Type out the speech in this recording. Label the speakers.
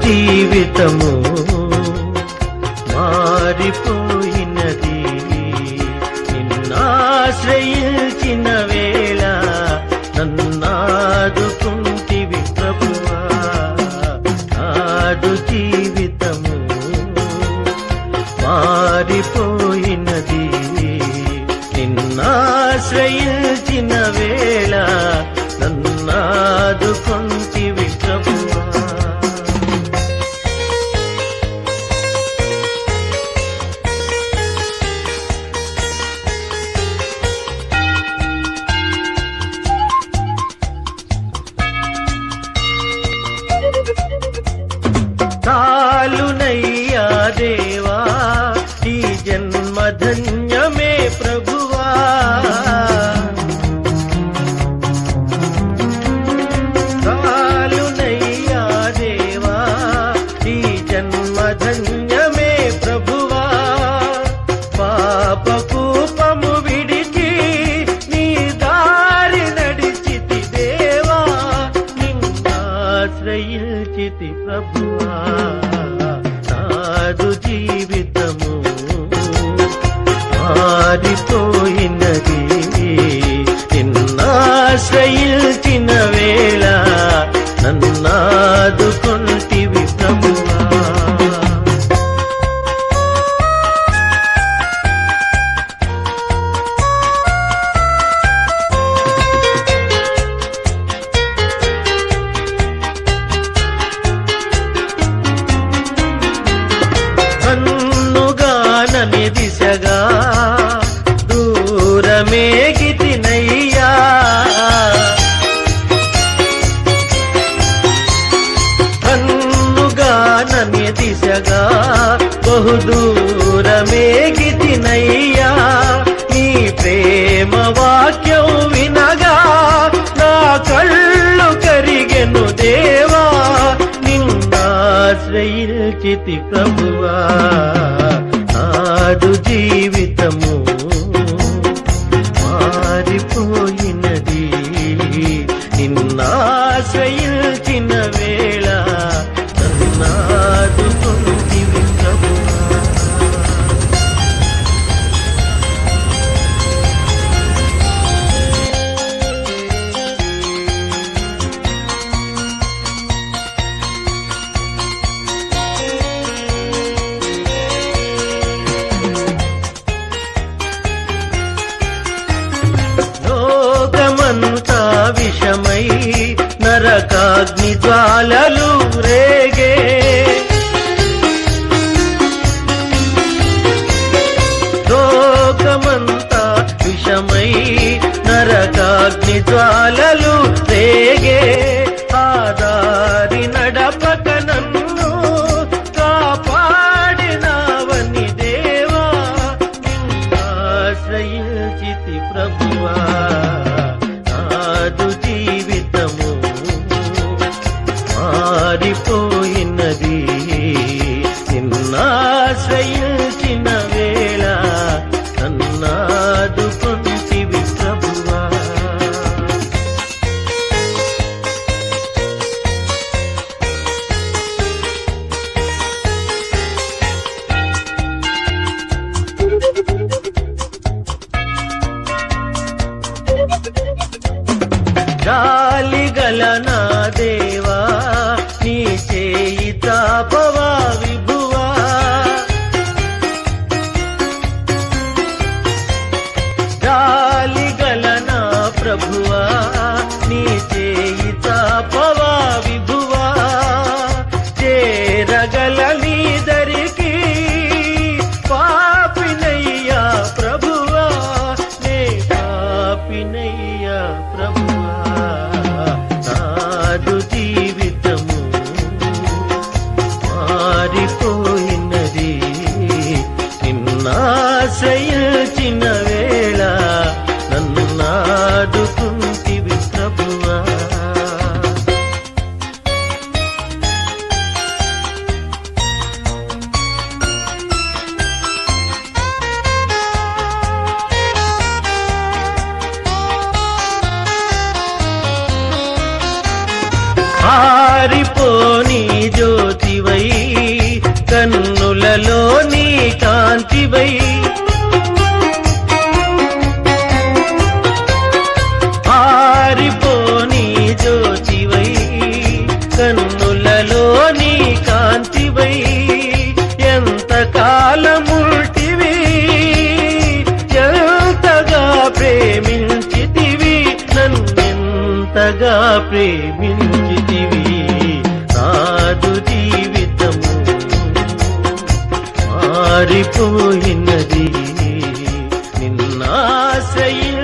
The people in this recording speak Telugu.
Speaker 1: జీవితము మారిపోయినది. నిన్నాశ్రయించిన వేళ నన్నాదుకుంటివి ప్రభువా. ఆదు జీ జన్మ ధన్యమే ప్రభువా. చాలునయ్యా దేవా ఈ జన్మ ప్రభువా. పాప కూపము ప్రభువా. దూరమే దిశగా దూరమే దూరమేగితినయ్యా కన్నుగానని దిశగా బహుదూరమేగితినయ్యా నీ ప్రేమ వాక్యం వినగా నా కళ్ళు కరిగెను దేవా. నిన్నాశ్రయించితి ప్రభువా. విషమై నరకాగ్ని జ్వాలలు రేగే. లోకమంతా విషమై నరకాగ్ని జ్వాలలు జాలిగల నా దేవా నీ చేయి తాపవా విభువా? జాలిగల నా ప్రభువా నీ ದುಜೀವಿ ఆరిపోని జ్యోతివై కన్నులలో నీ కాంతివై. ఆరిపోని జ్యోతివై కన్నులలో నీ కాంతివై. ఎంత కాలముల్టివి ఎంతగా ప్రేమించితివి నన్నెంతగా ప్రేమించి కాదు జీవితము మారిపోయినది నిన్నాశ్రయించిన